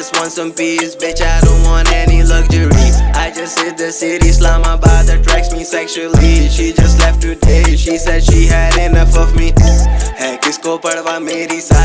just want some peace, bitch. I don't want any luxury. I just hit the city, slum. My body attracts me sexually. She just left today. She said she had enough of me. है किसको पड़वा मेरी सारे